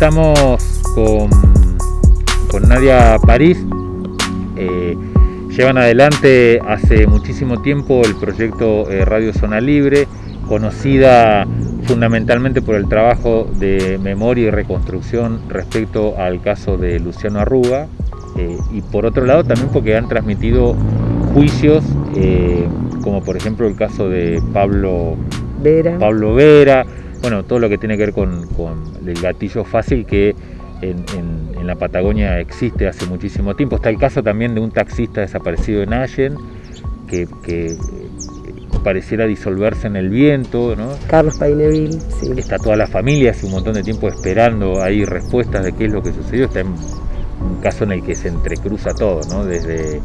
Eh, estamos con, con, Nadia París. Eh, llevan adelante hace muchísimo tiempo el proyecto eh, Radio Zona Libre, conocida fundamentalmente por el trabajo de memoria y reconstrucción respecto al caso de Luciano Arruga, y por otro lado también porque han transmitido juicios, como por ejemplo el caso de Pablo Vera, Pablo Vera bueno, todo lo que tiene que ver con, el gatillo fácil que en, la Patagonia existe hace muchísimo tiempo. Está el caso también de un taxista desaparecido en Allen, que, eh, pareciera disolverse en el viento, ¿no? Carlos Paineville, sí. Está toda la familia hace un montón de tiempo esperando ahí respuestas de qué es lo que sucedió. Está en un caso en el que se entrecruza todo, ¿no? Desde,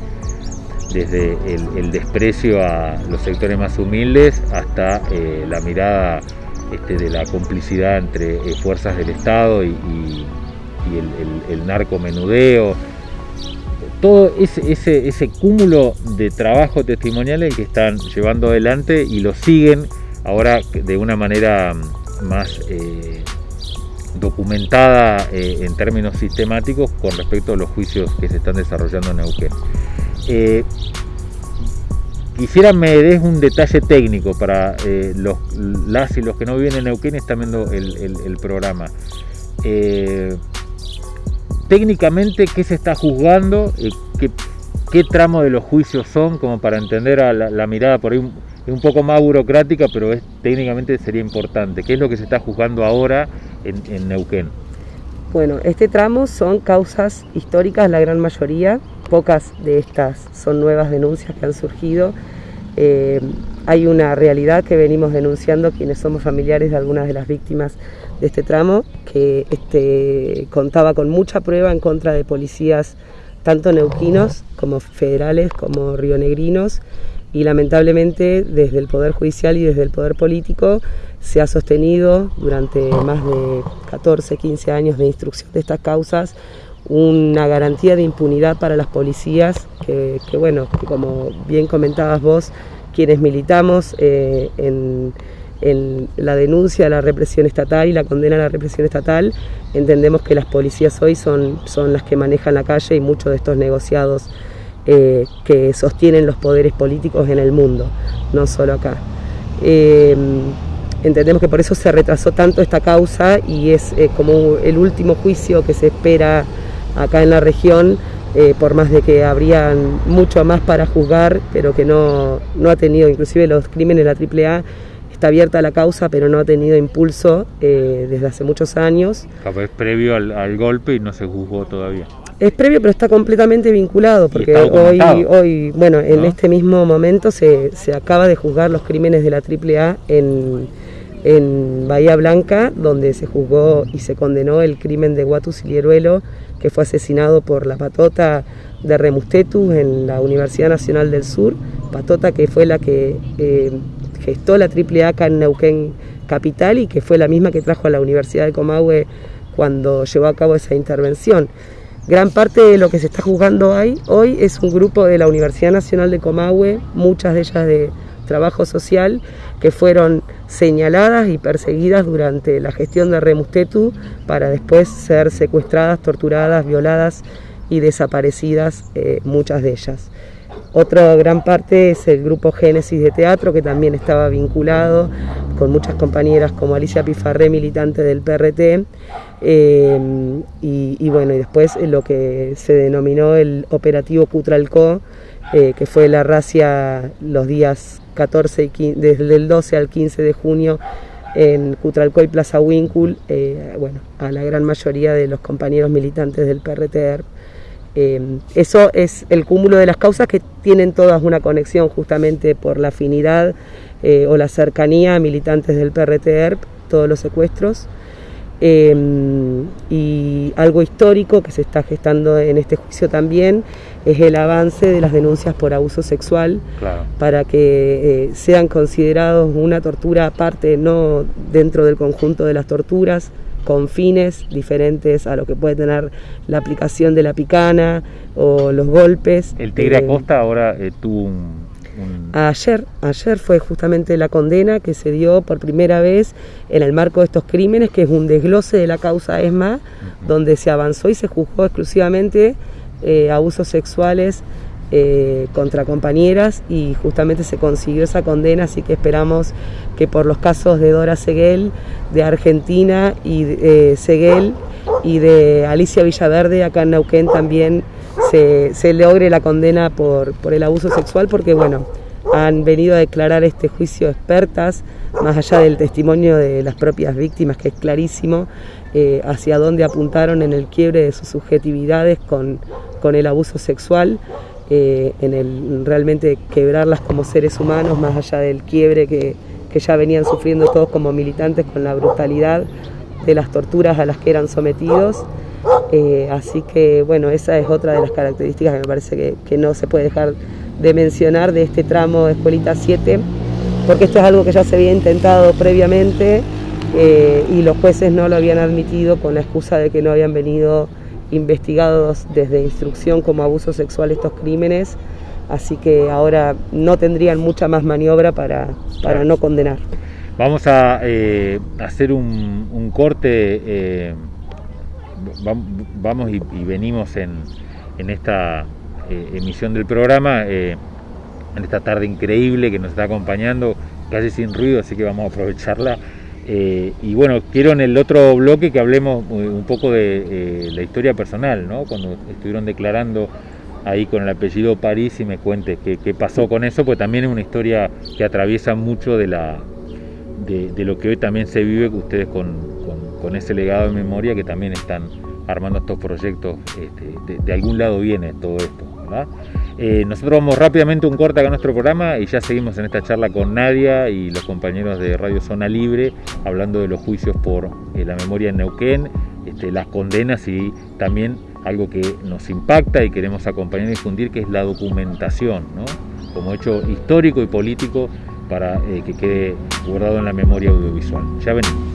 desde el, desprecio a los sectores más humildes hasta eh, la mirada este, de la complicidad entre eh, fuerzas del Estado y, el, narcomenudeo, todo ese, ese, cúmulo de trabajo testimoniales que están llevando adelante y lo siguen ahora de una manera más eh, documentada eh, en términos sistemáticos con respecto a los juicios que se están desarrollando en Neuquén. Quisiera me des un detalle técnico para eh, los, las y los que no viven en Neuquén y están viendo el, programa. Eh, técnicamente, ¿qué se está juzgando? Eh, ¿qué, tramo de los juicios son? Como para entender a la, mirada por ahí un, un, poco más burocrática, pero es, técnicamente sería importante. ¿Qué es lo que se está juzgando ahora en, en Neuquén? Bueno, este tramo son causas históricas, la gran mayoría, pocas de estas son nuevas denuncias que han surgido. Eh, hay una realidad que venimos denunciando quienes somos familiares de algunas de las víctimas de este tramo, que este, contaba con mucha prueba en contra de policías tanto neuquinos como federales como rionegrinos y lamentablemente desde el Poder Judicial y desde el Poder Político se ha sostenido durante más de 14, 15 años de instrucción de estas causas una garantía de impunidad para las policías, que, bueno, como bien comentabas vos, quienes militamos eh, en, la denuncia a la represión estatal y la condena a la represión estatal, entendemos que las policías hoy son, son las que manejan la calle y muchos de estos negociados eh, que sostienen los poderes políticos en el mundo, no solo acá. Eh, entendemos que por eso se retrasó tanto esta causa y es como el último juicio que se espera acá en la región, eh, por más de que habrían mucho más para juzgar, pero que no, no ha tenido, inclusive los crímenes de la AAA, está abierta la causa, pero no ha tenido impulso eh, desde hace muchos años. Es previo al, golpe y no se juzgó todavía. Es previo, pero está completamente vinculado, porque hoy, hoy, bueno, en este mismo momento se, se, acaba de juzgar los crímenes de la AAA en, en Bahía Blanca, donde se juzgó y se condenó el crimen de Guatu Silieruelo, que fue asesinado por la patota de Remustetu en la Universidad Nacional del Sur, patota que fue la que eh, gestó la triple acá en Neuquén Capital y que fue la misma que trajo a la Universidad de Comahue cuando llevó a cabo esa intervención. Gran parte de lo que se está juzgando ahí, hoy es un grupo de la Universidad Nacional de Comahue, muchas de ellas de trabajo social, que fueron señaladas y perseguidas durante la gestión de Remustetu para después ser secuestradas, torturadas, violadas y desaparecidas eh, muchas de ellas. Otra gran parte es el grupo Génesis de Teatro, que también estaba vinculado con muchas compañeras como Alicia Pifarré, militante del PRT, eh, y, bueno, y después lo que se denominó el operativo Cutralco, eh, que fue la racia los días 14 y desde el 12 al 15 de junio en Cutralcoy Plaza Wincul, eh, bueno, a la gran mayoría de los compañeros militantes del PRTR. Eh, eso es el cúmulo de las causas que tienen todas una conexión justamente por la afinidad eh, o la cercanía a militantes del PRTR, todos los secuestros. Em, y algo histórico que se está gestando en este juicio también es el avance de las denuncias por abuso sexual para que eh, sean considerados una tortura aparte, no dentro del conjunto de las torturas, con fines diferentes a lo que puede tener la aplicación de la picana o los golpes. El Tigre eh, Acosta ahora eh, tuvo un Ayer, ayer fue justamente la condena que se dio por primera vez en el marco de estos crímenes, que es un desglose de la causa ESMA, donde se avanzó y se juzgó exclusivamente eh, abusos sexuales eh, contra compañeras y justamente se consiguió esa condena, así que esperamos que por los casos de Dora Seguel, de Argentina y eh, Seguel y de Alicia Villaverde acá en Neuquén también se, se logre la condena por, el abuso sexual, porque bueno, han venido a declarar este juicio expertas, más allá del testimonio de las propias víctimas, que es clarísimo, eh, hacia dónde apuntaron en el quiebre de sus subjetividades con, el abuso sexual. Eh, en el realmente quebrarlas como seres humanos, más allá del quiebre que, ya venían sufriendo todos como militantes con la brutalidad de las torturas a las que eran sometidos. Eh, así que bueno, esa es otra de las características que me parece que, no se puede dejar de mencionar de este tramo de Escuelita 7, porque esto es algo que ya se había intentado previamente eh, y los jueces no lo habían admitido con la excusa de que no habían venido investigados desde instrucción como abuso sexual estos crímenes, así que ahora no tendrían mucha más maniobra para, para no condenar. Vamos a eh, hacer un, corte, vamos y, venimos en, en esta eh, emisión del programa, en esta tarde increíble que nos está acompañando, casi sin ruido, así que vamos a aprovecharla. Eh, y bueno, quiero en el otro bloque que hablemos eh, un poco de eh, la historia personal, ¿no? Cuando estuvieron declarando ahí con el apellido París y me cuentes qué, pasó con eso, pues también es una historia que atraviesa mucho de, la, de, lo que hoy también se vive ustedes con, ese legado de memoria que también están armando estos proyectos, este, de, algún lado viene todo esto, ¿verdad? Eh, nosotros vamos rápidamente un corte acá a nuestro programa y ya seguimos en esta charla con Nadia y los compañeros de Radio Zona Libre hablando de los juicios por eh, la memoria en Neuquén, este, las condenas y también algo que nos impacta y queremos acompañar y difundir que es la documentación, como hecho histórico y político para eh, que quede guardado en la memoria audiovisual. Ya venimos.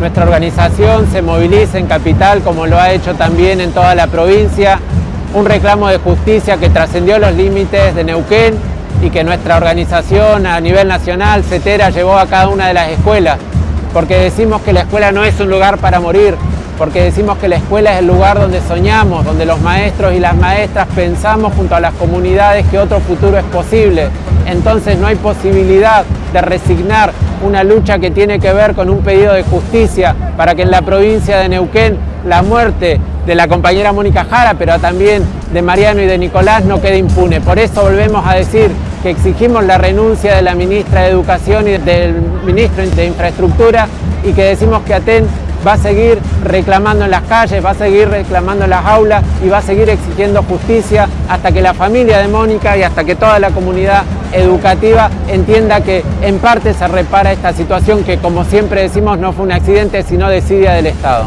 nuestra organización se moviliza en Capital, como lo ha hecho también en toda la provincia, un reclamo de justicia que trascendió los límites de Neuquén y que nuestra organización a nivel nacional, CETERA, llevó a cada una de las escuelas, porque decimos que la escuela no es un lugar para morir, porque decimos que la escuela es el lugar donde soñamos, donde los maestros y las maestras pensamos junto a las comunidades que otro futuro es posible, entonces no hay posibilidad de resignar una lucha que tiene que ver con un pedido de justicia para que en la provincia de Neuquén la muerte de la compañera Mónica Jara, pero también de Mariano y de Nicolás no quede impune. Por eso volvemos a decir que exigimos la renuncia de la ministra de Educación y del ministro de Infraestructura y que decimos que ATEN va a seguir reclamando en las calles, va a seguir reclamando en las aulas y va a seguir exigiendo justicia hasta que la familia de Mónica y hasta que toda la comunidad educativa entienda que en parte se repara esta situación que como siempre decimos no fue un accidente sino desidia del Estado.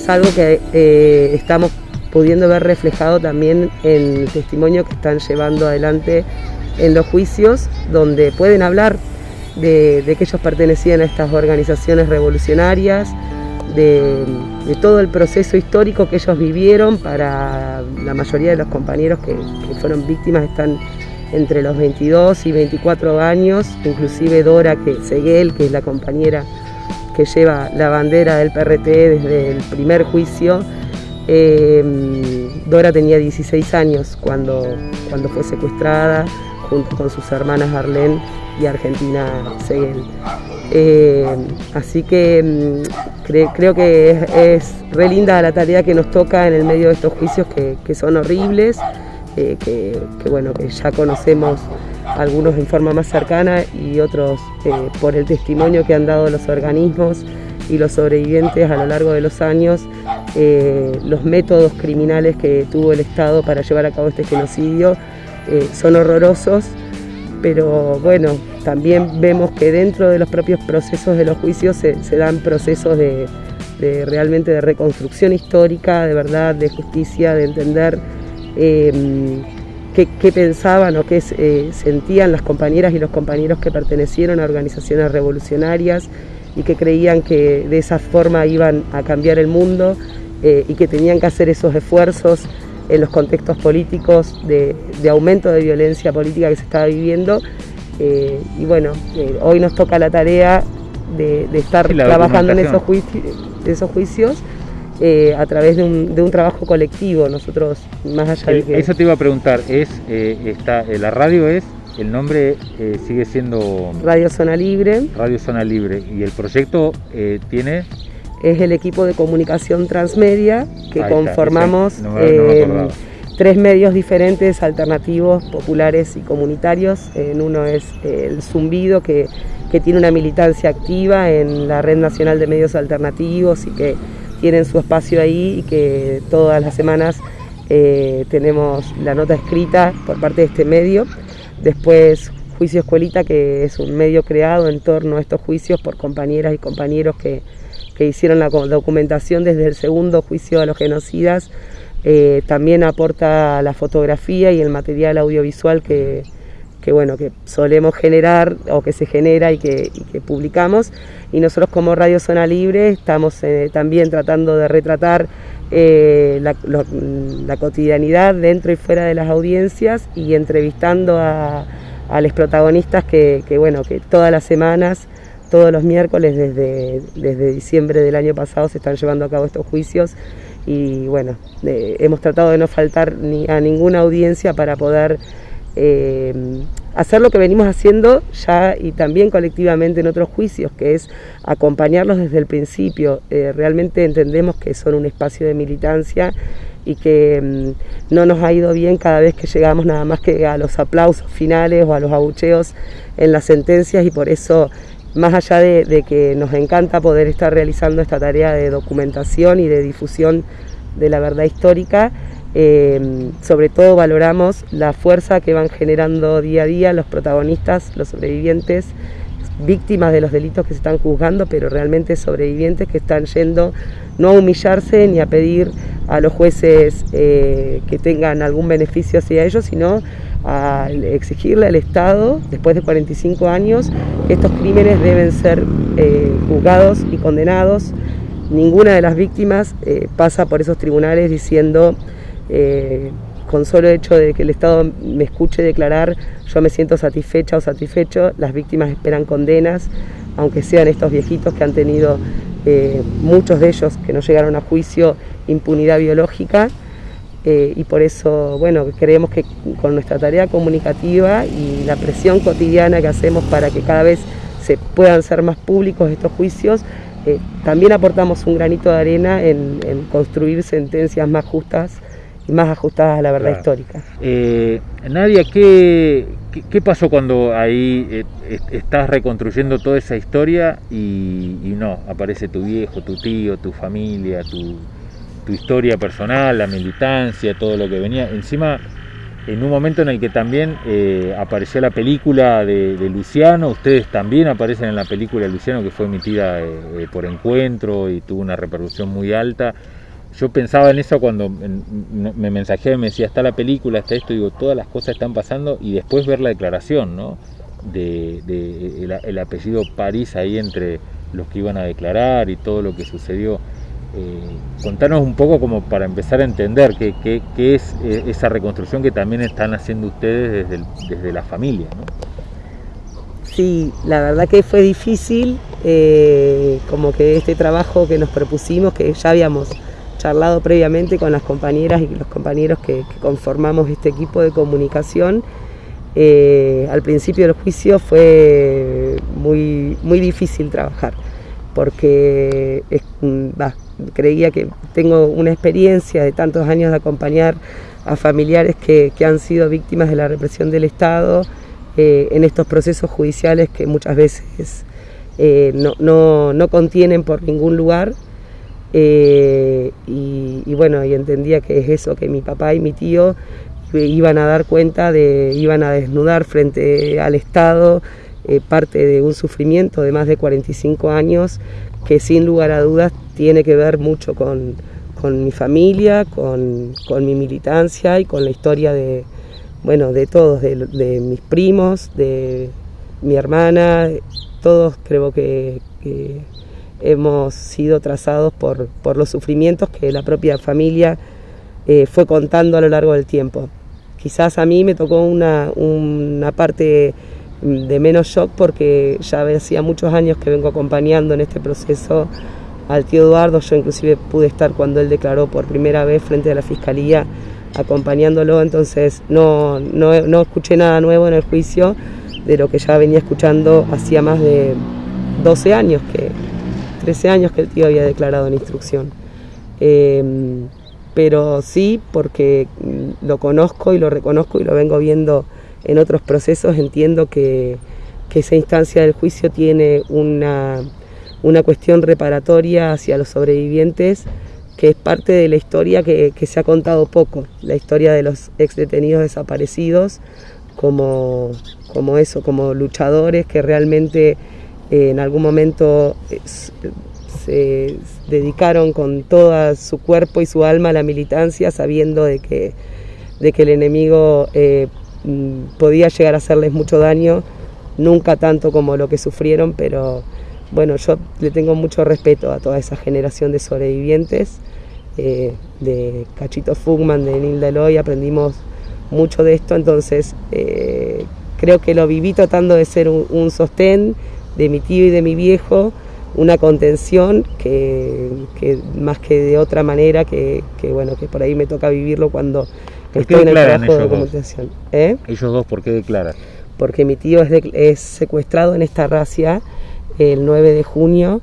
es algo que eh, estamos pudiendo ver reflejado también en el testimonio que están llevando adelante en los juicios, donde pueden hablar de, que ellos pertenecían a estas organizaciones revolucionarias, de, todo el proceso histórico que ellos vivieron para la mayoría de los compañeros que, fueron víctimas están entre los 22 y 24 años, inclusive Dora que Seguel, que es la compañera que lleva la bandera del PRT desde el primer juicio. Eh, Dora tenía 16 años cuando, cuando fue secuestrada junto con sus hermanas Arlene y Argentina Seguel. Eh, así que mm, creo que es, re linda la tarea que nos toca en el medio de estos juicios que, son horribles, eh, que, bueno, que ya conocemos algunos en forma más cercana y otros eh, por el testimonio que han dado los organismos y los sobrevivientes a lo largo de los años, eh, los métodos criminales que tuvo el Estado para llevar a cabo este genocidio eh, son horrorosos, pero bueno, también vemos que dentro de los propios procesos de los juicios se, dan procesos de, realmente de reconstrucción histórica, de verdad, de justicia, de entender qué, pensaban o qué eh, sentían las compañeras y los compañeros que pertenecieron a organizaciones revolucionarias y que creían que de esa forma iban a cambiar el mundo eh, y que tenían que hacer esos esfuerzos en los contextos políticos de, aumento de violencia política que se estaba viviendo. Eh, y bueno, hoy nos toca la tarea de, estar trabajando en esos, esos juicios eh, a través de un, trabajo colectivo. Nosotros, más allá de que... Eso te iba a preguntar, es eh, está, eh, la radio es, el nombre sigue siendo... Radio Zona Libre. Radio Zona Libre. ¿Y el proyecto tiene...? Es el equipo de comunicación transmedia que conformamos tres medios diferentes, alternativos, populares y comunitarios. En uno es el Zumbido, que, que tiene una militancia activa en la Red Nacional de Medios Alternativos y que tienen su espacio ahí y que todas las semanas eh, tenemos la nota escrita por parte de este medio. Después Juicio Escuelita, que es un medio creado en torno a estos juicios por compañeras y compañeros que, hicieron la documentación desde el segundo juicio a los genocidas. Eh, también aporta la fotografía y el material audiovisual que, que bueno, que solemos generar o que se genera y que, publicamos. Y nosotros como Radio Zona Libre estamos eh, también tratando de retratar eh, la, cotidianidad dentro y fuera de las audiencias y entrevistando a, los protagonistas que, bueno, que todas las semanas, todos los miércoles desde, desde diciembre del año pasado se están llevando a cabo estos juicios y bueno, hemos tratado de no faltar ni a ninguna audiencia para poder eh, hacer lo que venimos haciendo ya y también colectivamente en otros juicios, que es acompañarlos desde el principio. Eh, realmente entendemos que son un espacio de militancia y que mm, no nos ha ido bien cada vez que llegamos nada más que a los aplausos finales o a los abucheos en las sentencias y por eso más allá de que nos encanta poder estar realizando esta tarea de documentación y de difusión de la verdad histórica, Em, sobre todo valoramos la fuerza que van generando día a día los protagonistas, los sobrevivientes, víctimas de los delitos que se están juzgando, pero realmente sobrevivientes que están yendo no a humillarse ni a pedir a los jueces eh, que tengan algún beneficio hacia ellos, sino a exigirle al Estado, después de 45 años, que estos crímenes deben ser eh, juzgados y condenados. Ninguna de las víctimas eh, pasa por esos tribunales diciendo eh, con solo hecho de que el Estado me escuche declarar, yo me siento satisfecha o satisfecho, las víctimas esperan condenas, aunque sean estos viejitos que han tenido, eh, muchos de ellos que no llegaron a juicio, impunidad biológica. Eh, y por eso, bueno, creemos que con nuestra tarea comunicativa y la presión cotidiana que hacemos para que cada vez se puedan ser más públicos estos juicios, también aportamos un granito de arena en, construir sentencias más justas y más ajustadas a la verdad histórica. Eh, Nadia, ¿qué, ¿qué, pasó cuando ahí eh, estás reconstruyendo toda esa historia y, no, aparece tu viejo, tu tío, tu familia, tu, tu historia personal, la militancia, todo lo que venía? Encima en un momento en el que también eh, apareció la película de, Luciano, ustedes también aparecen en la película de Luciano que fue emitida eh, eh, por encuentro y tuvo una repercusión muy alta. Yo pensaba en eso cuando me mensajeaba y me decía, está la película, está esto, digo, todas las cosas están pasando y después ver la declaración, ¿no? De, el apellido París ahí entre los que iban a declarar y todo lo que sucedió. Eh, contanos un poco como para empezar a entender qué, qué, es eh, esa reconstrucción que también están haciendo ustedes desde, desde la familia. ¿no? Sí, la verdad que fue difícil, eh, como que este trabajo que nos propusimos, que ya habíamos charlado previamente con las compañeras y los compañeros que, conformamos este equipo de comunicación, al principio del juicio fue muy, muy difícil trabajar, porque es, va, creía que tengo una experiencia de tantos años de acompañar a familiares que, han sido víctimas de la represión del Estado eh, en estos procesos judiciales que muchas veces eh, no, contienen por ningún lugar. Eh, y, bueno, y entendía que es eso, que mi papá y mi tío iban a dar cuenta de, iban a desnudar frente al Estado parte de un sufrimiento de más de 45 años que sin lugar a dudas tiene que ver mucho con, mi familia, con, mi militancia y con la historia de, bueno, de todos, de, mis primos, de mi hermana, todos creo que, hemos sido trazados por, los sufrimientos que la propia familia eh, fue contando a lo largo del tiempo. Quizás a mí me tocó una, una parte de menos shock porque ya hacía muchos años que vengo acompañando en este proceso al tío Eduardo, yo inclusive pude estar cuando él declaró por primera vez frente a la fiscalía acompañándolo, entonces no, no, escuché nada nuevo en el juicio de lo que ya venía escuchando hacía más de 12 años, que 13 años que el tío había declarado en instrucción. Em, pero sí, porque lo conozco y lo reconozco y lo vengo viendo en otros procesos entiendo que, esa instancia del juicio tiene una, cuestión reparatoria hacia los sobrevivientes que es parte de la historia que, se ha contado poco, la historia de los ex detenidos desaparecidos como, como eso, como luchadores que realmente en algún momento eh, se dedicaron con todo su cuerpo y su alma a la militancia sabiendo de que, de que el enemigo eh, Mm, podía llegar a hacerles mucho daño, nunca tanto como lo que sufrieron, pero bueno, yo le tengo mucho respeto a toda esa generación de sobrevivientes, eh, de Cachito Fugman, de Nilda Eloy, aprendimos mucho de esto, entonces creo que lo viví tratando de ser un, sostén de mi tío y de mi viejo, una contención que, más que de otra manera, que, que, bueno, que por ahí me toca vivirlo cuando Estoy en el trabajo de documentación. ¿Eh? ¿Ellos dos por qué declaran? Porque mi tío es, secuestrado en esta racia el 9 de junio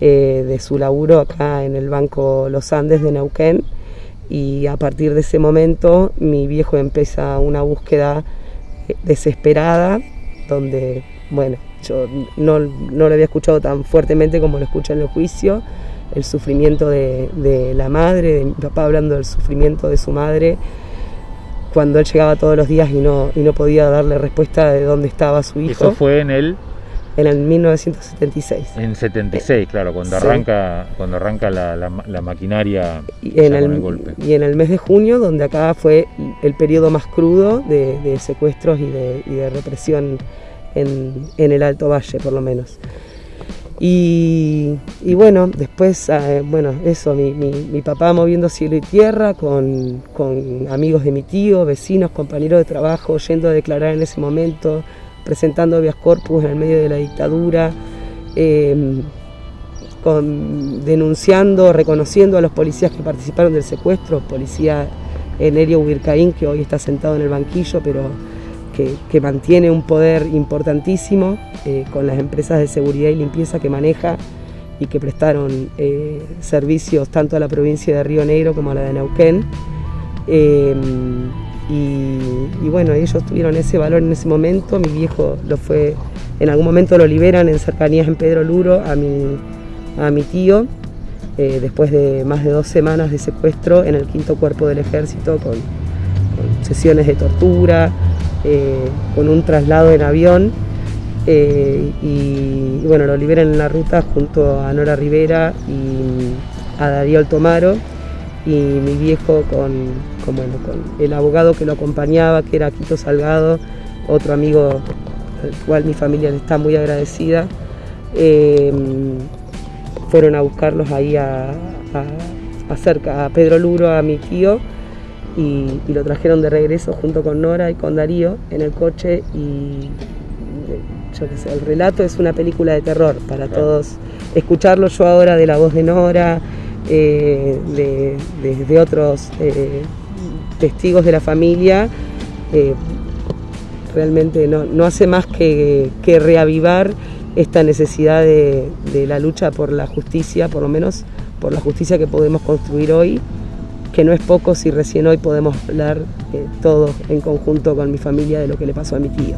eh, de su laburo acá en el Banco Los Andes de Neuquén y a partir de ese momento mi viejo empieza una búsqueda eh, desesperada donde, bueno, yo no, no, lo había escuchado tan fuertemente como lo escuché en el juicio, el sufrimiento de, de la madre, de mi papá hablando del sufrimiento de su madre, cuando él llegaba todos los días y no, y no podía darle respuesta de dónde estaba su hijo. Eso fue en el... En el 1976. En 76, claro, cuando arranca, cuando arranca la, la, maquinaria y en, el, golpe. y en el mes de junio, donde acá fue el periodo más crudo de, secuestros y de, y de represión en, en, el Alto Valle, por lo menos. Y, bueno, después, eh, bueno, eso, mi, papá moviendo cielo y tierra con, amigos de mi tío, vecinos, compañeros de trabajo, yendo a declarar en ese momento, presentando habeas corpus en el medio de la dictadura, em, denunciando, reconociendo a los policías que participaron del secuestro, policía Enerio Huircaín, que hoy está sentado en el banquillo, pero que, mantiene un poder importantísimo eh, con las empresas de seguridad y limpieza que maneja y que prestaron eh, servicios tanto a la provincia de Río Negro como a la de Neuquén. Eh, y, bueno, ellos tuvieron ese valor en ese momento, mi viejo lo fue, en algún momento lo liberan en cercanías en Pedro Luro a mi, a mi tío, después de más de dos semanas de secuestro en el quinto cuerpo del ejército con sesiones de tortura, eh, con un traslado en avión eh, y, bueno, lo liberan en la ruta junto a Nora Rivera y a Darío Altomaro y mi viejo con, con, el abogado que lo acompañaba, que era Quito Salgado, otro amigo al cual mi familia le está muy agradecida. Eh, fueron a buscarlos ahí a, a, a Pedro Luro, a mi tío, y, lo trajeron de regreso junto con Nora y con Darío en el coche y yo qué sé, el relato es una película de terror para todos. Escucharlo yo ahora de la voz de Nora, eh, de, otros eh, testigos de la familia, eh, realmente no, hace más que, reavivar esta necesidad de, de la lucha por la justicia, por lo menos por la justicia que podemos construir hoy que no es poco si recién hoy podemos hablar eh, todos en conjunto con mi familia de lo que le pasó a mi tío.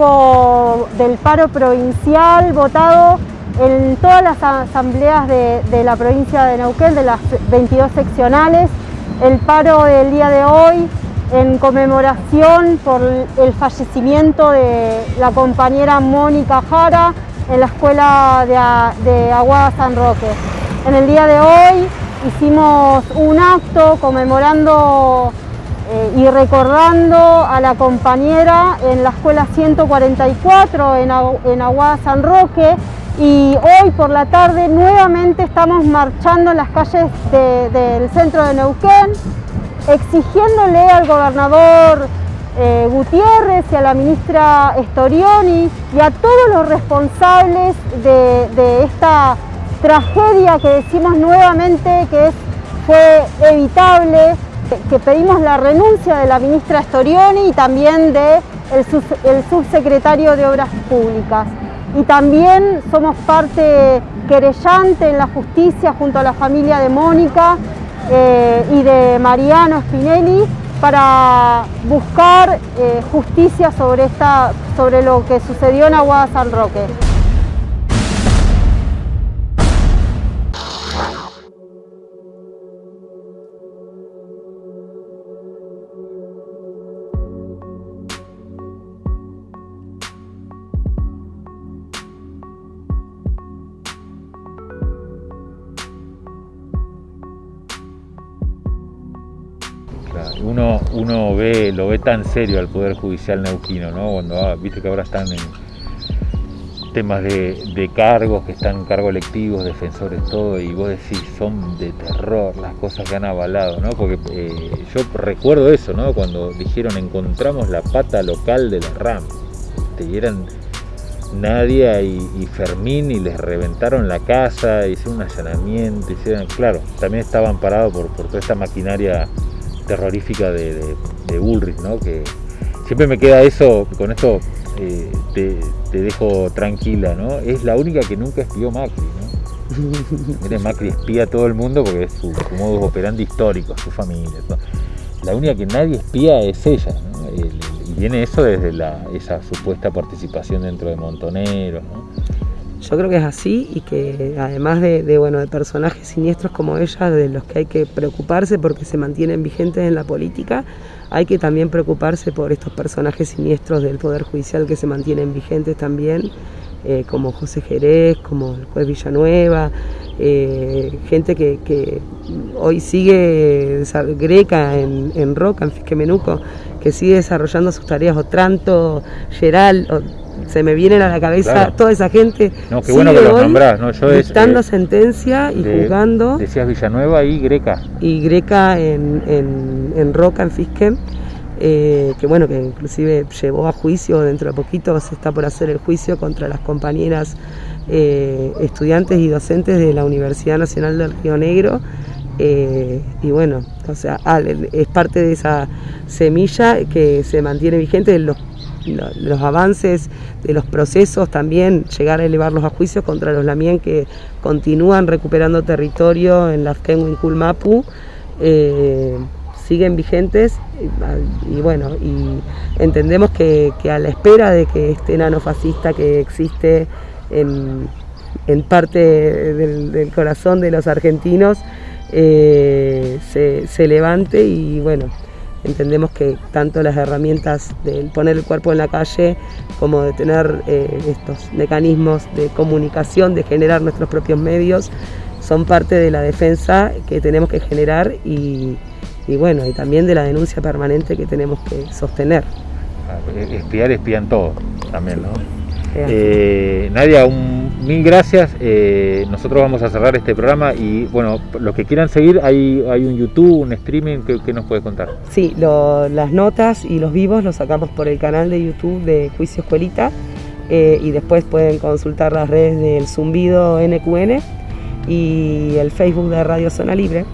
Del paro provincial votado en todas las asambleas de, la provincia de Neuquén, de las 22 seccionales, el paro del día de hoy en conmemoración por el fallecimiento de la compañera Mónica Jara en la escuela de, de Aguada San Roque. En el día de hoy hicimos un acto conmemorando eh, y recordando a la compañera en la escuela 144 en, en Aguada San Roque y hoy por la tarde nuevamente estamos marchando en las calles del centro de Neuquén exigiéndole al gobernador eh, Gutiérrez y a la ministra Storioni y a todos los responsables de, de esta tragedia que decimos nuevamente que fue evitable, que pedimos la renuncia de la ministra Storioni y también del el subsecretario de Obras Públicas. Y también somos parte querellante en la justicia junto a la familia de Mónica eh, y de Mariano Spinelli para buscar eh, justicia sobre, esta, sobre lo que sucedió en Aguada San Roque. Lo ve tan serio al Poder Judicial neuquino, ¿no? Cuando ah, viste que ahora están en temas de, cargos, que están cargos electivos, defensores, todo, y vos decís, son de terror las cosas que han avalado, ¿no? Porque eh, yo recuerdo eso, ¿no? Cuando dijeron encontramos la pata local de la RAM, y eran Nadia y, Fermín y les reventaron la casa, hicieron un allanamiento, hicieron, claro, también estaban parados por, por toda esta maquinaria terrorífica de, de, Bullrich, ¿no? Que siempre me queda eso, con esto eh, te, dejo tranquila, ¿no? Es la única que nunca espió Macri, ¿no? Macri espía a todo el mundo porque es su, modo operandi histórico, su familia. La única que nadie espía es ella, ¿no? y viene eso desde la, esa supuesta participación dentro de Montoneros. Yo creo que es así y que además de, bueno, de personajes siniestros como ella, de los que hay que preocuparse porque se mantienen vigentes en la política, hay que también preocuparse por estos personajes siniestros del Poder Judicial que se mantienen vigentes también, eh, como José Jerez, como el juez Villanueva, eh, gente que, hoy sigue Greca en, en Roca, en Fisquemenuco, que sigue desarrollando sus tareas, Otranto, Geral, se me vienen a la cabeza toda esa gente. No, qué bueno que los nombrás, ¿no? Yo dictando eh, sentencia y juzgando. Decías Villanueva y Greca. Y Greca en, en, Roca, en Fisquem. Eh, que bueno, que inclusive llevó a juicio, dentro de poquito se está por hacer el juicio contra las compañeras eh, estudiantes y docentes de la Universidad Nacional del Río Negro. y bueno, o sea, es parte de esa semilla que se mantiene vigente. Los los avances de los procesos, también llegar a elevarlos a juicios contra los Lamien que continúan recuperando territorio en la Kenwin Mapu, eh, siguen vigentes y, bueno, y entendemos que, a la espera de que este enano fascista que existe en, parte del, corazón de los argentinos eh, se, se levante y bueno, entendemos que tanto las herramientas de poner el cuerpo en la calle como de tener eh, estos mecanismos de comunicación, de generar nuestros propios medios, son parte de la defensa que tenemos que generar y, bueno, y también de la denuncia permanente que tenemos que sostener. Espiar, espían todo también, ¿no? Eh, Nadia, un, mil gracias. Eh, nosotros vamos a cerrar este programa y bueno, los que quieran seguir, hay, hay un YouTube, un streaming, ¿qué, nos puede contar? Sí, las notas y los vivos los sacamos por el canal de YouTube de Juicio Escuelita eh, y después pueden consultar las redes del Zumbido NQN y el Facebook de Radio Zona Libre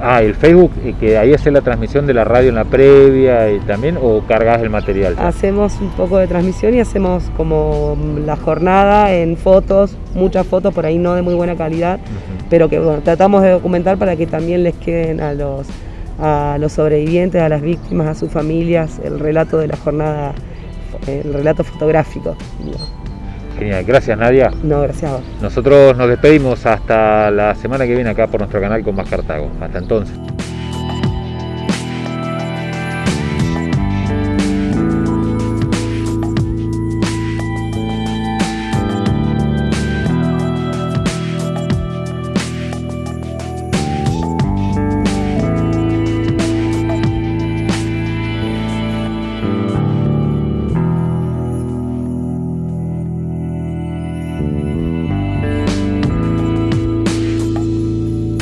ah, el Facebook, eh, que ahí hace la transmisión de la radio en la previa y también, o cargas el material. Hacemos un poco de transmisión y hacemos como la jornada en fotos, muchas fotos por ahí no de muy buena calidad, pero que tratamos de documentar para que también les queden a los, a los sobrevivientes, a las víctimas, a sus familias, el relato de la jornada, el relato fotográfico. Genial, gracias Nadia. No, gracias a vos. Nosotros nos despedimos hasta la semana que viene acá por nuestro canal con Más Cartago. Hasta entonces.